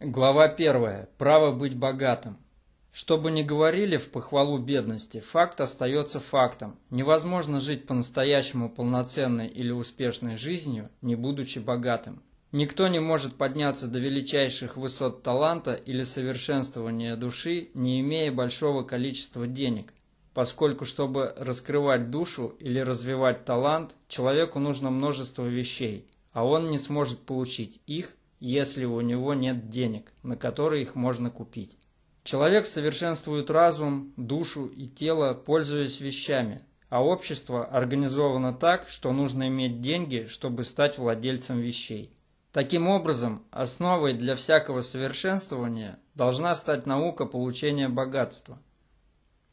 Глава 1. Право быть богатым. Что бы ни говорили в похвалу бедности, факт остается фактом. Невозможно жить по-настоящему полноценной или успешной жизнью, не будучи богатым. Никто не может подняться до величайших высот таланта или совершенствования души, не имея большого количества денег, поскольку чтобы раскрывать душу или развивать талант, человеку нужно множество вещей, а он не сможет получить их, если у него нет денег, на которые их можно купить. Человек совершенствует разум, душу и тело, пользуясь вещами, а общество организовано так, что нужно иметь деньги, чтобы стать владельцем вещей. Таким образом, основой для всякого совершенствования должна стать наука получения богатства.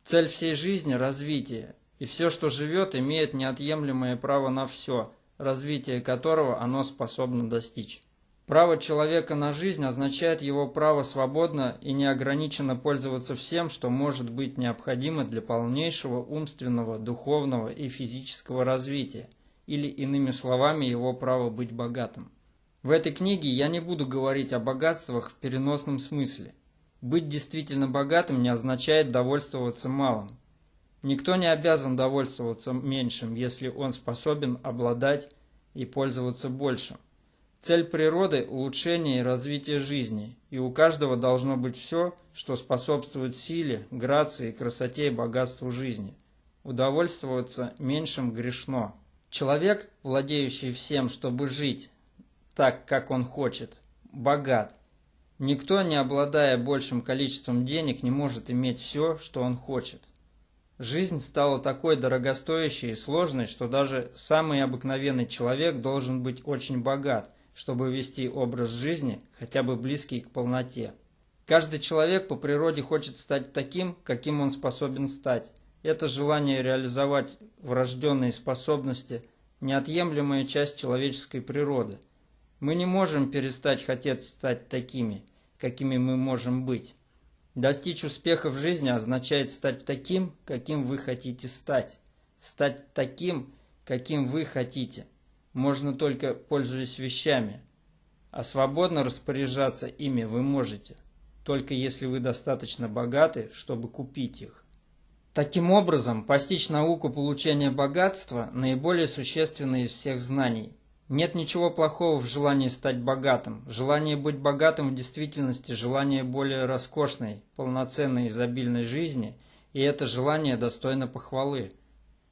Цель всей жизни – развитие, и все, что живет, имеет неотъемлемое право на все, развитие которого оно способно достичь. Право человека на жизнь означает его право свободно и неограниченно пользоваться всем, что может быть необходимо для полнейшего умственного, духовного и физического развития, или иными словами его право быть богатым. В этой книге я не буду говорить о богатствах в переносном смысле. Быть действительно богатым не означает довольствоваться малым. Никто не обязан довольствоваться меньшим, если он способен обладать и пользоваться большим. Цель природы – улучшение и развитие жизни, и у каждого должно быть все, что способствует силе, грации, красоте и богатству жизни. Удовольствоваться меньшим грешно. Человек, владеющий всем, чтобы жить так, как он хочет, богат. Никто, не обладая большим количеством денег, не может иметь все, что он хочет. Жизнь стала такой дорогостоящей и сложной, что даже самый обыкновенный человек должен быть очень богат, чтобы вести образ жизни, хотя бы близкий к полноте. Каждый человек по природе хочет стать таким, каким он способен стать. Это желание реализовать врожденные способности – неотъемлемая часть человеческой природы. Мы не можем перестать хотеть стать такими, какими мы можем быть. Достичь успеха в жизни означает стать таким, каким вы хотите стать. Стать таким, каким вы хотите – можно только пользуясь вещами, а свободно распоряжаться ими вы можете, только если вы достаточно богаты, чтобы купить их. Таким образом, постичь науку получения богатства – наиболее существенное из всех знаний. Нет ничего плохого в желании стать богатым. Желание быть богатым в действительности – желание более роскошной, полноценной, изобильной жизни, и это желание достойно похвалы.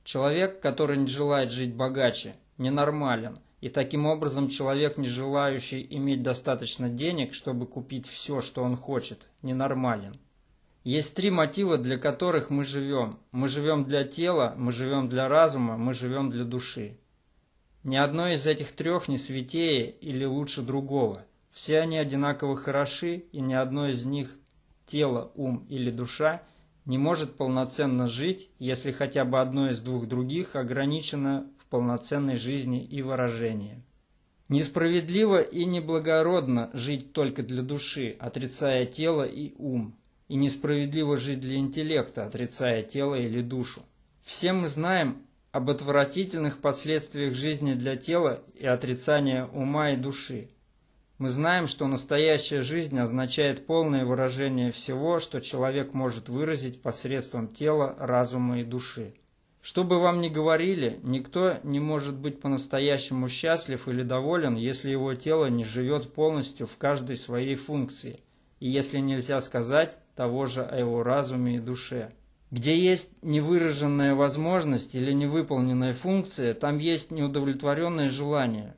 Человек, который не желает жить богаче, ненормален, и таким образом человек, не желающий иметь достаточно денег, чтобы купить все, что он хочет, ненормален. Есть три мотива, для которых мы живем. Мы живем для тела, мы живем для разума, мы живем для души. Ни одно из этих трех не святее или лучше другого. Все они одинаково хороши, и ни одно из них, тело, ум или душа, не может полноценно жить, если хотя бы одно из двух других ограничено полноценной жизни и выражения. Несправедливо и неблагородно жить только для души, отрицая тело и ум, и несправедливо жить для интеллекта, отрицая тело или душу. Все мы знаем об отвратительных последствиях жизни для тела и отрицания ума и души. Мы знаем, что настоящая жизнь означает полное выражение всего, что человек может выразить посредством тела, разума и души. Что бы вам ни говорили, никто не может быть по-настоящему счастлив или доволен, если его тело не живет полностью в каждой своей функции, и если нельзя сказать того же о его разуме и душе. Где есть невыраженная возможность или невыполненная функция, там есть неудовлетворенное желание.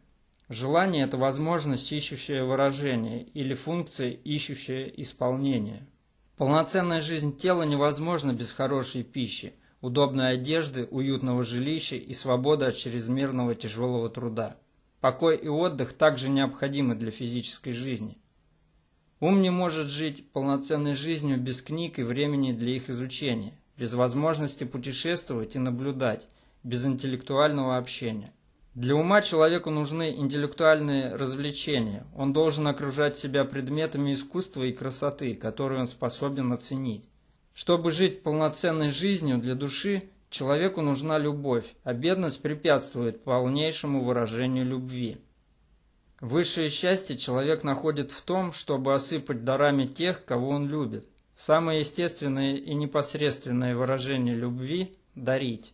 Желание – это возможность, ищущая выражение, или функция, ищущая исполнение. Полноценная жизнь тела невозможна без хорошей пищи – удобной одежды, уютного жилища и свобода от чрезмерного тяжелого труда. Покой и отдых также необходимы для физической жизни. Ум не может жить полноценной жизнью без книг и времени для их изучения, без возможности путешествовать и наблюдать, без интеллектуального общения. Для ума человеку нужны интеллектуальные развлечения. Он должен окружать себя предметами искусства и красоты, которые он способен оценить. Чтобы жить полноценной жизнью для души, человеку нужна любовь, а бедность препятствует полнейшему выражению любви. Высшее счастье человек находит в том, чтобы осыпать дарами тех, кого он любит. Самое естественное и непосредственное выражение любви – дарить.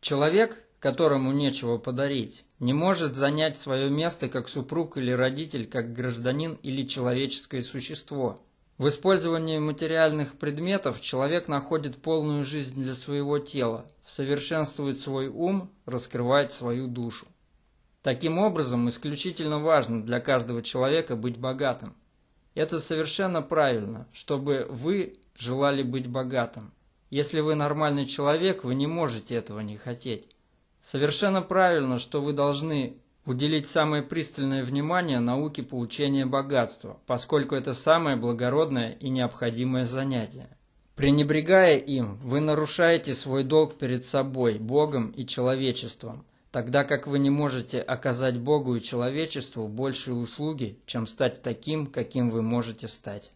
Человек, которому нечего подарить, не может занять свое место как супруг или родитель, как гражданин или человеческое существо. В использовании материальных предметов человек находит полную жизнь для своего тела, совершенствует свой ум, раскрывает свою душу. Таким образом, исключительно важно для каждого человека быть богатым. Это совершенно правильно, чтобы вы желали быть богатым. Если вы нормальный человек, вы не можете этого не хотеть. Совершенно правильно, что вы должны уделить самое пристальное внимание науке получения богатства, поскольку это самое благородное и необходимое занятие. Пренебрегая им, вы нарушаете свой долг перед собой, Богом и человечеством – тогда как вы не можете оказать Богу и человечеству большие услуги, чем стать таким, каким вы можете стать.